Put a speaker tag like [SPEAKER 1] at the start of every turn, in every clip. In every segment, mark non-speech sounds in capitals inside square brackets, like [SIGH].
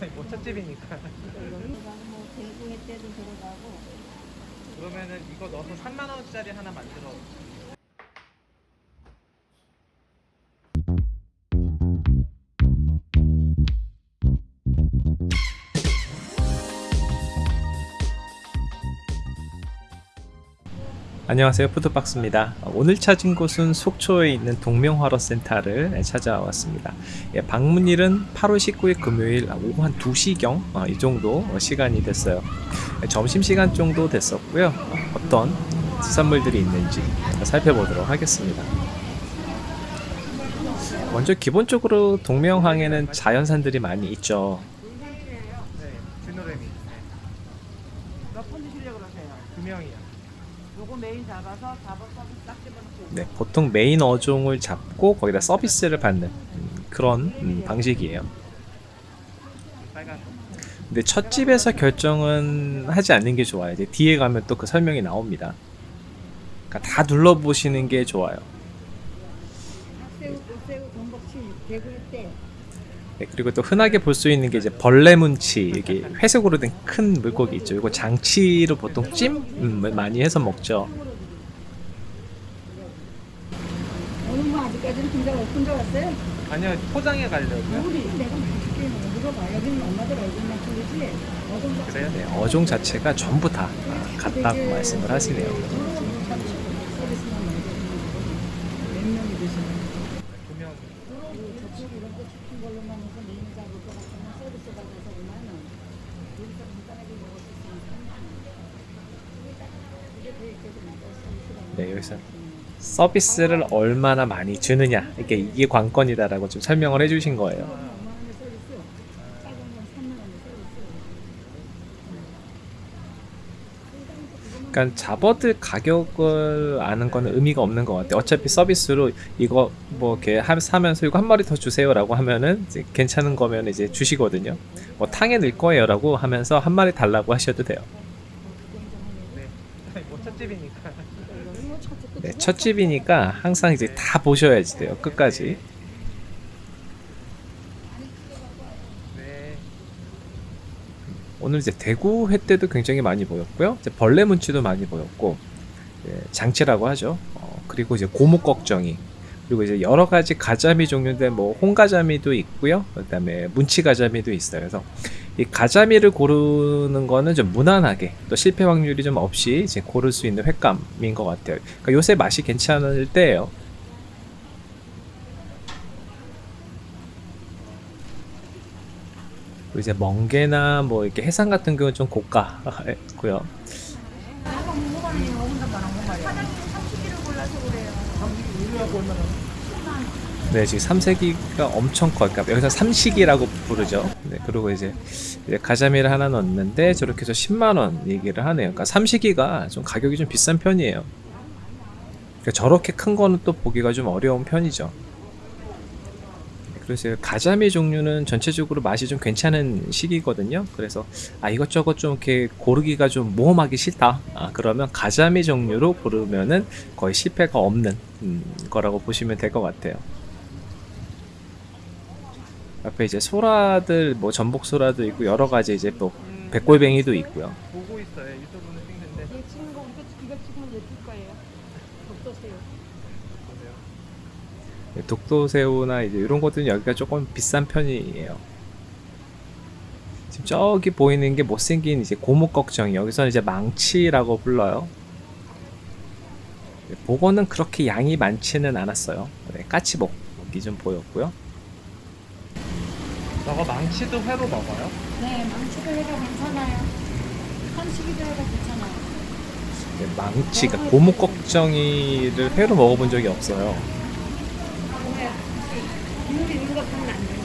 [SPEAKER 1] [LAUGHS] 뭐 첫집이니까.
[SPEAKER 2] 여기가 뭐 대구회 때도 들어가고
[SPEAKER 1] 그러면은 이거 넣어서 3만 원짜리 하나 만들어.
[SPEAKER 3] 안녕하세요. 푸드박스입니다. 오늘 찾은 곳은 속초에 있는 동명화로센터를 찾아왔습니다. 예, 방문일은 8월 19일 금요일 오후 한 2시경 어, 이 정도 시간이 됐어요. 예, 점심시간 정도 됐었고요. 어, 떤 수산물들이 있는지 살펴보도록 하겠습니다. 먼저 기본적으로 동명항에는 자연산들이 많이 있죠
[SPEAKER 1] 네, 노래미. 네.
[SPEAKER 4] 몇 분 드시려고 그러세요?
[SPEAKER 1] 두 명이요.
[SPEAKER 4] 요거 메인 잡아서 잡아서 딱 집어넣고
[SPEAKER 3] 네, 보통 메인 어종을 잡고 거기다 서비스를 받는 음, 그런 음, 방식이에요
[SPEAKER 1] 빨간 거.
[SPEAKER 3] 근데 첫 집에서 결정은 하지 않는 게 좋아요. 이제 뒤에 가면 또 그 설명이 나옵니다. 그러니까 다 둘러보시는 게 좋아요.
[SPEAKER 2] 학새우, 꽃새우, 전복치, 때
[SPEAKER 3] 네, 그리고 또 흔하게 볼 수 있는 게 이제 벌레문치, 이게 회색으로 된 큰 물고기 있죠. 이거 장치로 보통 찜을 많이 해서 먹죠.
[SPEAKER 2] 오늘 뭐 아직까지는 군대 군대 왔어요?
[SPEAKER 1] 아니요, 포장해 가려고요.
[SPEAKER 2] 우리 내가 맛있게 물어봐 여기는 엄마들 얼굴만 틀리지 어떤 거
[SPEAKER 1] 그래요?
[SPEAKER 3] 네, 어종 자체가 전부 다 같다고 말씀을 하시네요.
[SPEAKER 2] 몇 명이. 저쪽 이런 거 시킨 걸로만 해서 메뉴 잡을 것 같으면 서비스 받아서 5만 원 여기서 간단하게 먹을 수 있으면 3만 원. 이게 더 있거든 서비스가
[SPEAKER 3] 네, 여기서 서비스를 얼마나 많이 주느냐. 이게 이게 관건이다라고 좀 설명을 해주신 거예요.
[SPEAKER 2] 5만 원의 서비스 작은 건 3만 원의 서비스
[SPEAKER 3] 그러니까 잡어들 가격을 아는 거는 의미가 없는 것 같아요. 어차피 서비스로 이거 뭐 이렇게 하- 사면서 이거 한 마리 더 주세요라고 하면은 이제 괜찮은 거면 이제 주시거든요. 뭐 탕에 넣을 거예요라고 하면서 한 마리 달라고 하셔도 돼요.
[SPEAKER 1] 네. 뭐 첫집이니까.
[SPEAKER 3] 네, 첫 집이니까 항상 이제 다 보셔야지 돼요. 끝까지.
[SPEAKER 1] 네.
[SPEAKER 3] 오늘 이제 대구 회 때도 굉장히 많이 보였고요. 이제 벌레 문치도 많이 보였고 예, 장치라고 하죠. 어, 그리고 이제 고목 걱정이 그리고 이제 여러 가지 가자미 종류인데 뭐 홍가자미도 있고요. 그다음에 문치 가자미도 있어요. 그래서 이 가자미를 고르는 거는 좀 무난하게 또 실패 확률이 좀 없이 이제 고를 수 있는 횟감인 것 같아요. 그러니까 요새 맛이 괜찮을 때예요. 그리고 이제 멍게나 뭐 이렇게 해삼 같은 경우는 좀 고가고요. 네, 지금 삼색이가 엄청 커요. 그러니까 여기서 삼식이라고 부르죠. 네, 그리고 이제, 이제 가자미를 하나 넣었는데 저렇게 해서 10만 원 얘기를 하네요. 그러니까 삼식이가 좀 가격이 좀 비싼 편이에요. 그러니까 저렇게 큰 거는 또 보기가 좀 어려운 편이죠. 네, 그래서 가자미 종류는 전체적으로 맛이 좀 괜찮은 시기거든요. 그래서 아 이것저것 좀 이렇게 고르기가 좀 모험하기 싫다. 아, 그러면 가자미 종류로 고르면은 거의 실패가 없는 음, 거라고 보시면 될 것 같아요. 앞에 이제 소라들 뭐 전복 소라도 있고 여러 가지 이제 또
[SPEAKER 1] 음,
[SPEAKER 3] 백골뱅이도 있고요.
[SPEAKER 1] 보고 있어요. 유튜브는 찍는데.
[SPEAKER 2] 찍는 거 이거, 찍으면 예쁠 거예요
[SPEAKER 1] 보세요.
[SPEAKER 3] 네, 독도새우나 이제 이런 것들은 여기가 조금 비싼 편이에요. 지금 저기 보이는 게 못생긴 이제 고목 걱정이 여기서는 이제 망치라고 불러요. 네, 보고는 그렇게 양이 많지는 않았어요. 네, 까치복이 좀 보였고요.
[SPEAKER 1] 저거 망치도 회로 먹어요?
[SPEAKER 2] 네 망치도 해도 괜찮아요 한식이도 해도 괜찮아요
[SPEAKER 3] 네, 망치가 고목 걱정이를 회로 먹어본 적이 없어요.
[SPEAKER 2] 국물 있는 거 하면 안 돼요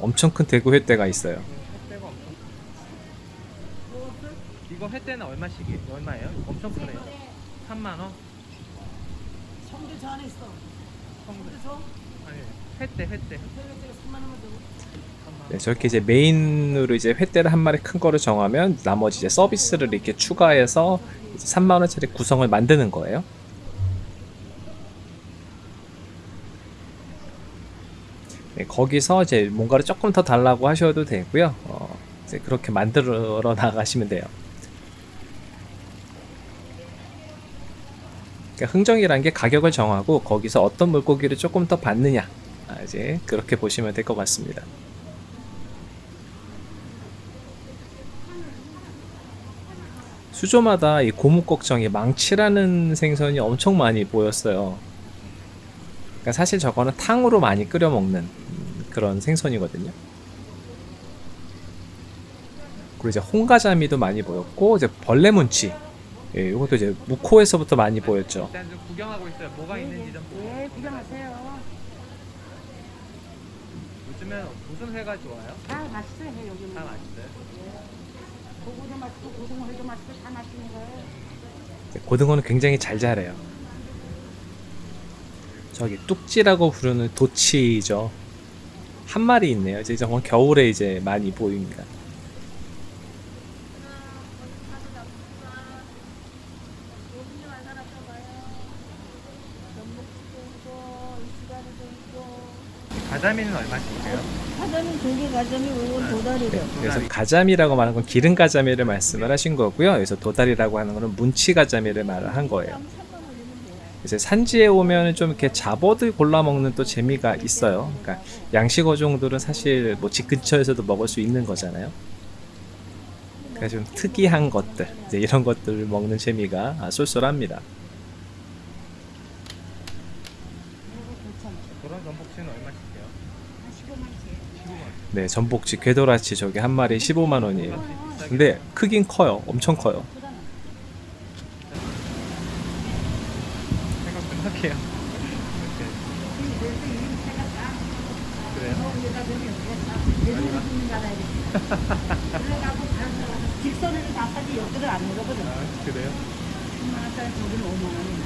[SPEAKER 3] 엄청 큰 대구 횟대가 있어요.
[SPEAKER 1] 횟대가 엄청. 이거 횟대는 얼마씩이? 얼마예요? 엄청 크네요. 3만 원?
[SPEAKER 4] 성주 저 안에 있어. 그래서
[SPEAKER 1] 아니, 횟대, 횟대.
[SPEAKER 4] 내가 3만 원만 주고
[SPEAKER 3] 네, 저렇게 이제 메인으로 이제 횟대를 한 마리 큰 거를 정하면 나머지 이제 서비스를 이렇게 추가해서 이제 3만 원짜리 구성을 만드는 거예요. 거기서 이제 뭔가를 조금 더 달라고 하셔도 되고요. 어, 이제 그렇게 만들어 나가시면 돼요. 그러니까 흥정이란 게 가격을 정하고 거기서 어떤 물고기를 조금 더 받느냐 아, 이제 그렇게 보시면 될 것 같습니다. 수조마다 이 고무꺽정이 망치라는 생선이 엄청 많이 보였어요. 그러니까 사실 저거는 탕으로 많이 끓여 먹는 음, 그런 생선이거든요. 그리고 이제 홍가자미도 많이 보였고 이제 벌레문치 예, 이것도 이제 무코에서부터 많이 보였죠.
[SPEAKER 1] 일단 좀 구경하고 있어요. 뭐가 있는지 좀 보고.
[SPEAKER 2] 네, 구경하세요.
[SPEAKER 1] 요즘엔 무슨 회가 좋아요?
[SPEAKER 2] 다 맛있어요, 여기는.
[SPEAKER 1] 다 맛있어요.
[SPEAKER 2] 고구도 맛있고, 고등어회도 맛있고, 다 맛있는 거예요.
[SPEAKER 3] 이제 고등어는 굉장히 잘 자라요. 저기 뚝지라고 부르는 도치죠. 한 마리 있네요. 이제 정말 겨울에 이제 많이 보입니다.
[SPEAKER 1] 가자미는 얼마씩이에요?
[SPEAKER 2] 가자미 조개 가자미 오건 도다리래.
[SPEAKER 3] 네, 그래서 가자미라고 말하는 건 기름 가자미를 말씀을 하신 거고요. 여기서 도다리라고 하는 거는 문치 가자미를 말을 한 거예요. 이제 산지에 오면 좀 이렇게 잡어들 골라 먹는 또 재미가 있어요. 그러니까 양식 어종들은 사실 뭐 집 근처에서도 먹을 수 있는 거잖아요. 그러니까 좀 특이한 것들, 이제 이런 것들을 먹는 재미가 아, 쏠쏠합니다.
[SPEAKER 1] 그런 전복치는 얼마씩이에요? 15만
[SPEAKER 3] 네, 전복치, 궤도라치 저기 한 마리 15만 원이에요. 근데 크긴 커요. 엄청 커요.
[SPEAKER 1] 할게요. 그래요?
[SPEAKER 2] 10만 원짜리 저기는 5만 원이나.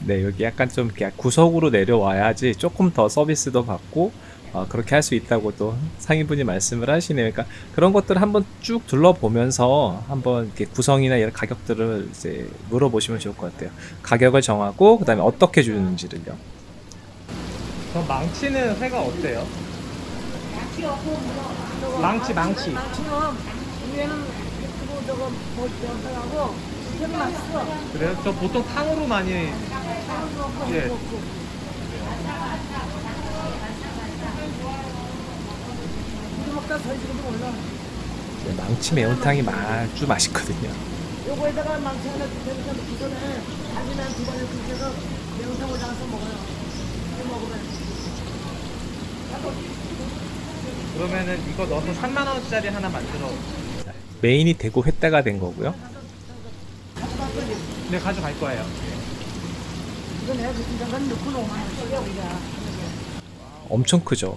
[SPEAKER 3] 네, 여기 약간 좀 구석으로 내려와야지 조금 더 서비스도 받고 어, 그렇게 할 수 있다고 또 상인분이 말씀을 하시네요. 그러니까 그런 것들을 한번 쭉 둘러보면서 한번 이렇게 구성이나 이런 가격들을 이제 물어보시면 좋을 것 같아요. 가격을 정하고 그다음에 어떻게 주는지를요.
[SPEAKER 1] 저 망치는 회가 어때요? 망치 망치. 그래요? 저 보통 탕으로 많이 예.
[SPEAKER 2] 이거 먹다 더 지금도 몰라.
[SPEAKER 3] 네, 망치 매운탕이 아주 맛있거든요.
[SPEAKER 2] 요거에다가 망치 하나 주세요. 기존에 자기는 두 번을 끓여서 매운탕 올라가서 먹어요. 이거 먹으면.
[SPEAKER 1] 그러면은 이거 넣어서 3만 원짜리 하나 만들어.
[SPEAKER 3] 자, 메인이 되고 회따가 된 거고요.
[SPEAKER 1] 네 가져갈 거예요.
[SPEAKER 2] 이거 내가 그 중간간 넣고 5만 원씩이야 우리가.
[SPEAKER 3] 엄청 크죠.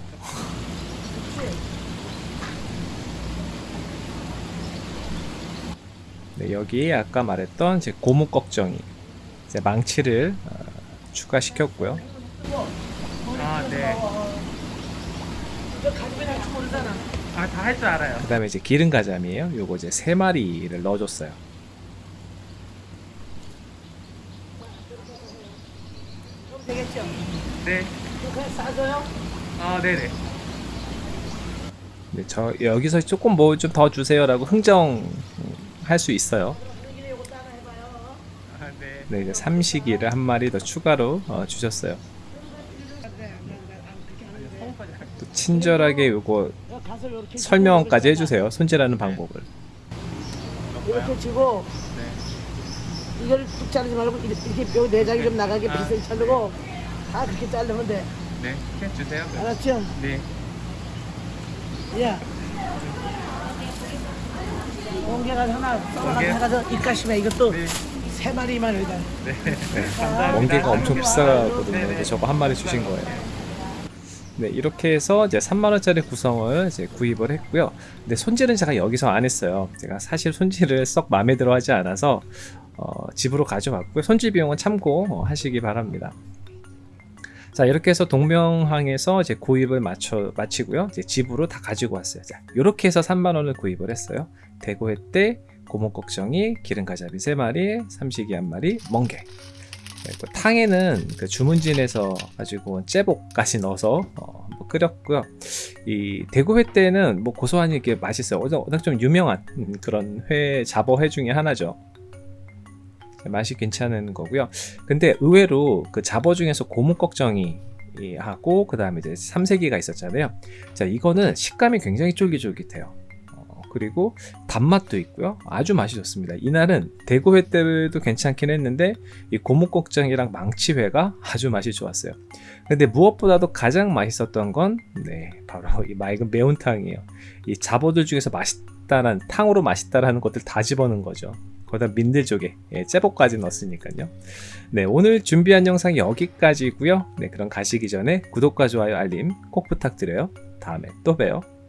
[SPEAKER 3] 네, 여기 아까 말했던 이제 고무 꺽정이 이제 망치를 어, 추가시켰고요.
[SPEAKER 1] 아 네.
[SPEAKER 2] 아
[SPEAKER 1] 다 할 줄 알아요.
[SPEAKER 3] 그 다음에 이제 기름 가자미예요. 요거 이제 세 마리를 넣어줬어요.
[SPEAKER 2] 되겠죠?
[SPEAKER 1] 네.
[SPEAKER 2] 그냥 싸줘요?
[SPEAKER 1] 아 네네.
[SPEAKER 3] 네, 저 여기서 조금 뭐 좀 더 주세요라고 흥정 할 수 있어요.
[SPEAKER 1] 아 네.
[SPEAKER 3] 네, 이제 삼식이를 한 마리 더 추가로 어, 주셨어요. 또 친절하게 요거 설명까지 해주세요. 손질하는 방법을.
[SPEAKER 2] 이렇게 치고
[SPEAKER 1] 네.
[SPEAKER 2] 이걸 뚝 자르지 말고 이렇게 요 내장이 좀 나가게
[SPEAKER 1] 아,
[SPEAKER 2] 비슷하게 자르고 다 그렇게 자르면 돼.
[SPEAKER 1] 네. 해 주세요.
[SPEAKER 2] 알았죠?
[SPEAKER 1] 네.
[SPEAKER 2] 야. 멍게가 하나 썰어가지고? 해가서 입가심에 이것도
[SPEAKER 1] 네.
[SPEAKER 2] 세 마리만 여기다.
[SPEAKER 1] 네.
[SPEAKER 3] 네.
[SPEAKER 1] 감사합니다.
[SPEAKER 3] 멍게가 엄청 비싸거든요.
[SPEAKER 1] 네네.
[SPEAKER 3] 근데 저거 한 마리 주신 거예요. 네, 이렇게 해서 이제 3만원짜리 구성을 이제 구입을 했고요. 근데 손질은 제가 여기서 안 했어요. 제가 사실 손질을 썩 마음에 들어 하지 않아서, 어, 집으로 가져왔고요. 손질 비용은 참고 어, 하시기 바랍니다. 자, 이렇게 해서 동명항에서 이제 구입을 마쳐, 마치고요. 이제 집으로 다 가지고 왔어요. 자, 이렇게 해서 3만원을 구입을 했어요. 대구회 때 고목걱정이 기름가자비 3마리, 삼식이 1마리, 멍게. 네, 그 탕에는 그 주문진에서 가지고 온 째복까지 넣어서 어, 뭐 끓였고요. 이 대구회 때는 뭐 고소하니 이게 맛있어요. 워낙 좀 유명한 음, 그런 회 잡어회 중에 하나죠. 네, 맛이 괜찮은 거고요. 근데 의외로 그 잡어 중에서 고무꺽정이 이 하고 그 다음에 이제 삼세기가 있었잖아요. 자 이거는 식감이 굉장히 쫄깃쫄깃해요. 어, 그리고 단맛도 있고요. 아주 맛이 좋습니다. 이날은 대구회 때도 괜찮긴 했는데 이 고무꺽정이랑 망치회가 아주 맛이 좋았어요. 근데 무엇보다도 가장 맛있었던 건 네, 바로 이 맑은 매운탕이에요. 이 잡어들 중에서 맛있다는 탕으로 맛있다라는 것들 다 집어넣은 거죠. 거기다 민들조개, 예, 째복까지 넣었으니까요. 네, 오늘 준비한 영상이 여기까지고요. 네, 그럼 가시기 전에 구독과 좋아요, 알림 꼭 부탁드려요. 다음에 또 봬요.